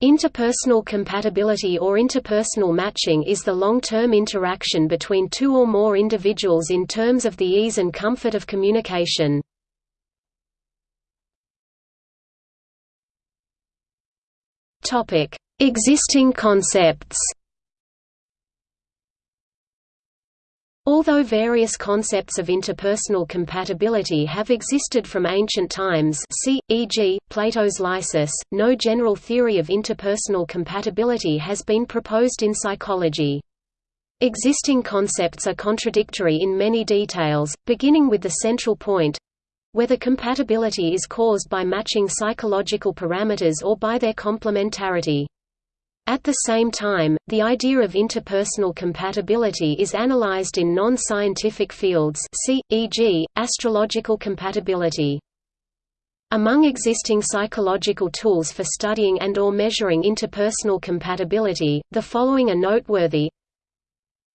Interpersonal compatibility or interpersonal matching is the long-term interaction between two or more individuals in terms of the ease and comfort of communication. Existing concepts Although various concepts of interpersonal compatibility have existed from ancient times see, e.g., Plato's Lysis, no general theory of interpersonal compatibility has been proposed in psychology. Existing concepts are contradictory in many details, beginning with the central point—whether compatibility is caused by matching psychological parameters or by their complementarity. At the same time, the idea of interpersonal compatibility is analyzed in non-scientific fields e.g., astrological compatibility. Among existing psychological tools for studying and or measuring interpersonal compatibility, the following are noteworthy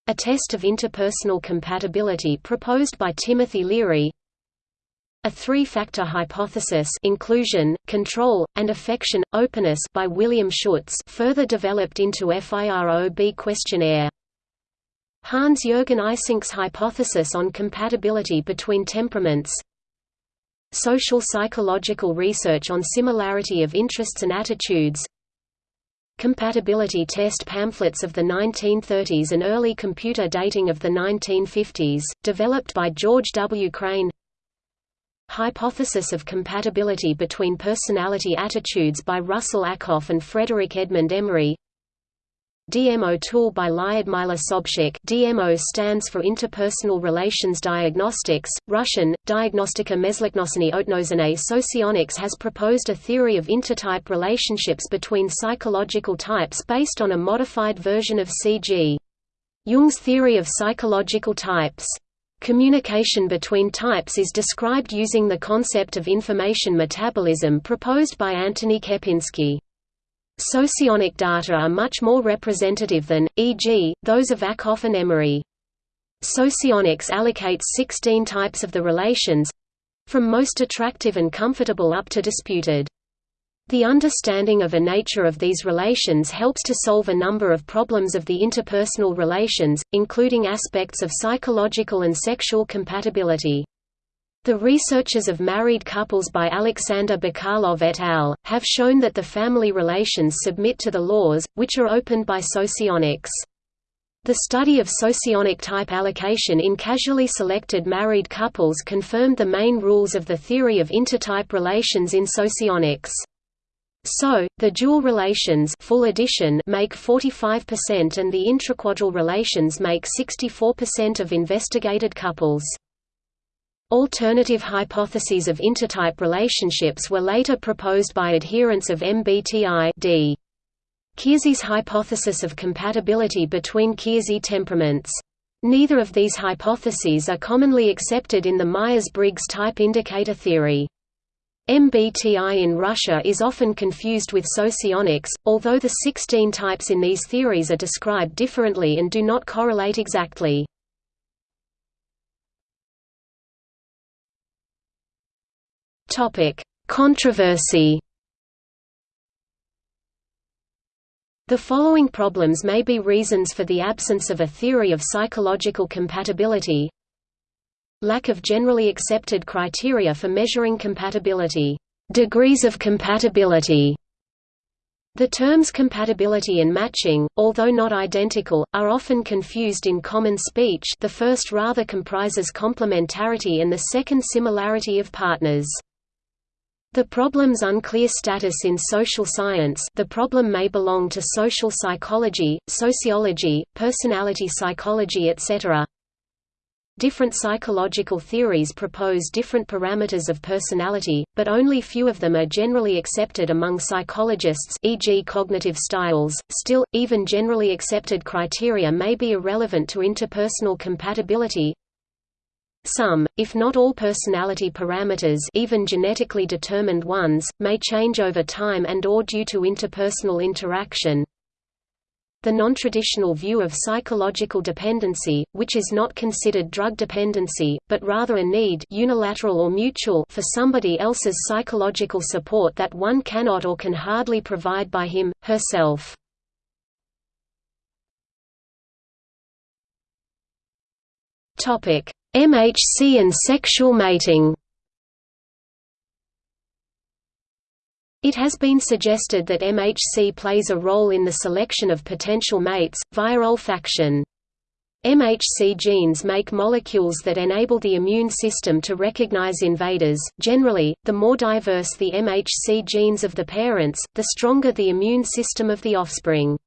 A test of interpersonal compatibility proposed by Timothy Leary a three-factor hypothesis inclusion, control, and affection, openness by William Schutz further developed into FIROB questionnaire. Hans-Jürgen Eysenck's hypothesis on compatibility between temperaments Social psychological research on similarity of interests and attitudes Compatibility test pamphlets of the 1930s and early computer dating of the 1950s, developed by George W. Crane Hypothesis of compatibility between personality attitudes by Russell Ackoff and Frederick Edmund Emery DMO tool by Lyudmila Sobchik DMO stands for Interpersonal Relations Diagnostics, Russian, Diagnostika Mezlitnosany Otnozane Socionics has proposed a theory of intertype relationships between psychological types based on a modified version of C.G. Jung's theory of psychological types. Communication between types is described using the concept of information metabolism proposed by Antoni Kepinski. Socionic data are much more representative than, e.g., those of Ackoff and Emery. Socionics allocates 16 types of the relations—from most attractive and comfortable up to disputed. The understanding of a nature of these relations helps to solve a number of problems of the interpersonal relations, including aspects of psychological and sexual compatibility. The researches of married couples by Alexander Bukalov et al. have shown that the family relations submit to the laws, which are opened by socionics. The study of socionic type allocation in casually selected married couples confirmed the main rules of the theory of intertype relations in socionics. So, the dual relations full addition make 45% and the intraquadral relations make 64% of investigated couples. Alternative hypotheses of intertype relationships were later proposed by adherents of MBTI d. Keirsey's hypothesis of compatibility between Keirsey temperaments. Neither of these hypotheses are commonly accepted in the Myers-Briggs type indicator theory. MBTI in Russia is often confused with socionics, although the 16 types in these theories are described differently and do not correlate exactly. Controversy The following problems may be reasons for the absence of a theory of psychological compatibility Lack of generally accepted criteria for measuring compatibility. Degrees of compatibility. The terms compatibility and matching, although not identical, are often confused in common speech the first rather comprises complementarity and the second similarity of partners. The problem's unclear status in social science the problem may belong to social psychology, sociology, personality psychology etc. Different psychological theories propose different parameters of personality, but only few of them are generally accepted among psychologists e.g. cognitive styles. Still, even generally accepted criteria may be irrelevant to interpersonal compatibility. Some, if not all personality parameters even genetically determined ones, may change over time and or due to interpersonal interaction, the non-traditional view of psychological dependency, which is not considered drug dependency, but rather a need unilateral or mutual for somebody else's psychological support that one cannot or can hardly provide by him, herself. MHC and sexual mating It has been suggested that MHC plays a role in the selection of potential mates, via olfaction. MHC genes make molecules that enable the immune system to recognize invaders. Generally, the more diverse the MHC genes of the parents, the stronger the immune system of the offspring.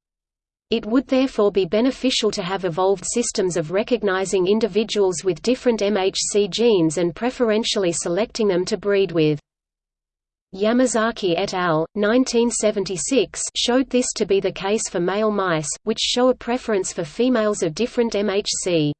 It would therefore be beneficial to have evolved systems of recognizing individuals with different MHC genes and preferentially selecting them to breed with. Yamazaki et al. 1976 showed this to be the case for male mice, which show a preference for females of different MHC.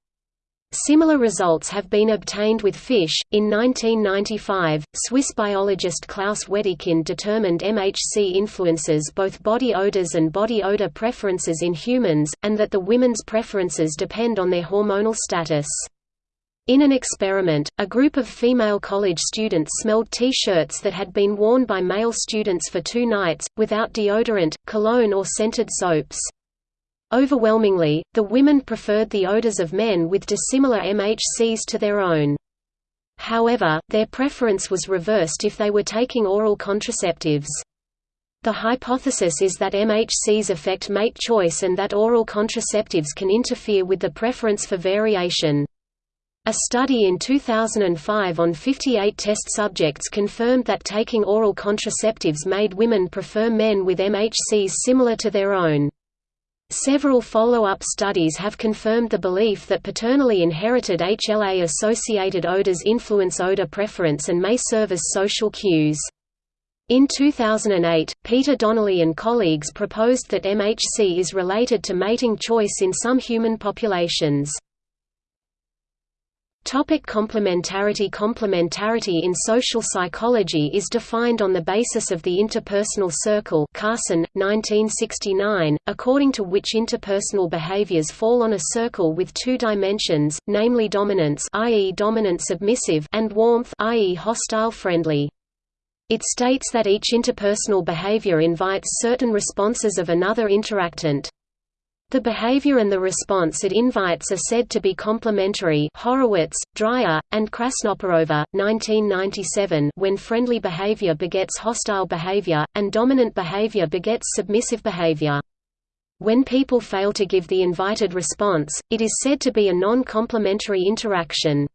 Similar results have been obtained with fish. In 1995, Swiss biologist Claus Wedekind determined MHC influences both body odors and body odor preferences in humans, and that the women's preferences depend on their hormonal status. In an experiment, a group of female college students smelled T-shirts that had been worn by male students for two nights, without deodorant, cologne or scented soaps. Overwhelmingly, the women preferred the odors of men with dissimilar MHCs to their own. However, their preference was reversed if they were taking oral contraceptives. The hypothesis is that MHCs affect mate choice and that oral contraceptives can interfere with the preference for variation. A study in 2005 on 58 test subjects confirmed that taking oral contraceptives made women prefer men with MHCs similar to their own. Several follow-up studies have confirmed the belief that paternally inherited HLA-associated odors influence odor preference and may serve as social cues. In 2008, Peter Donnelly and colleagues proposed that MHC is related to mating choice in some human populations. Topic complementarity Complementarity in social psychology is defined on the basis of the interpersonal circle Carson, 1969, according to which interpersonal behaviors fall on a circle with two dimensions, namely dominance i.e. dominant submissive and warmth i.e. hostile friendly. It states that each interpersonal behavior invites certain responses of another interactant. The behavior and the response it invites are said to be complementary Horowitz, Dryer, and Krasnoperova, 1997 when friendly behavior begets hostile behavior, and dominant behavior begets submissive behavior. When people fail to give the invited response, it is said to be a non-complementary interaction.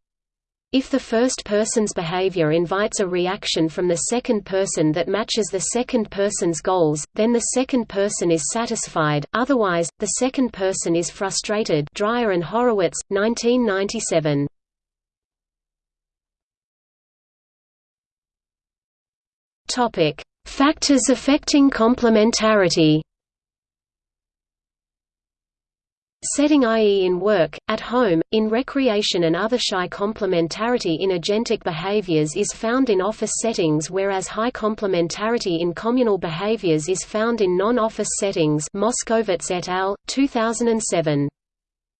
If the first person's behavior invites a reaction from the second person that matches the second person's goals, then the second person is satisfied, otherwise, the second person is frustrated Dryer and Horowitz, 1997. Factors affecting complementarity Setting i.e. in work, at home, in recreation and other shy complementarity in agentic behaviors is found in office settings whereas high complementarity in communal behaviors is found in non-office settings Moskowitz et al., 2007.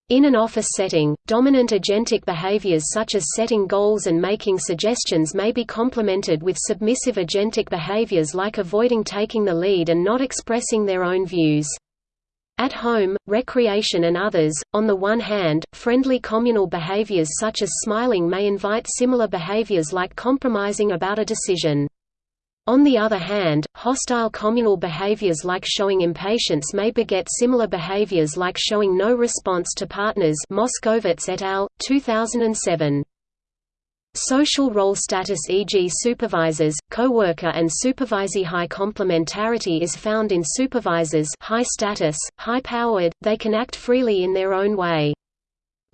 In an office setting, dominant agentic behaviors such as setting goals and making suggestions may be complemented with submissive agentic behaviors like avoiding taking the lead and not expressing their own views. At home, recreation and others, on the one hand, friendly communal behaviors such as smiling may invite similar behaviors like compromising about a decision. On the other hand, hostile communal behaviors like showing impatience may beget similar behaviors like showing no response to partners Moskowitz et al., 2007. Social role status e.g. supervisors, co-worker and supervisee high complementarity is found in supervisors high status, high-powered, they can act freely in their own way.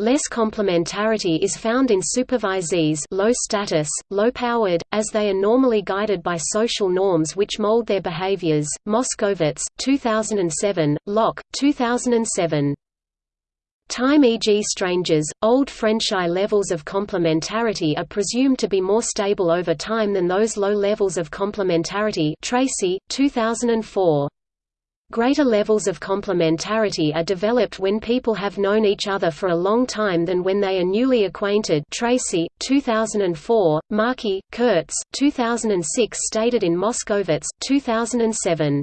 Less complementarity is found in supervisees low status, low-powered, as they are normally guided by social norms which mold their behaviors. Moskowitz, 2007, Locke, 2007. Time e.g. strangers, old French I levels of complementarity are presumed to be more stable over time than those low levels of complementarity Tracey, 2004. Greater levels of complementarity are developed when people have known each other for a long time than when they are newly acquainted Tracey, 2004, Markey, Kurtz, 2006 stated in Moskowitz, 2007.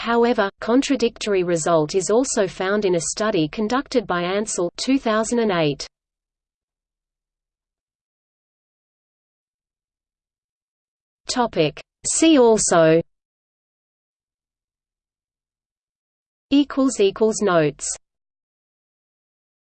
However, contradictory result is also found in a study conducted by Ansel 2008. Topic See also equals equals Notes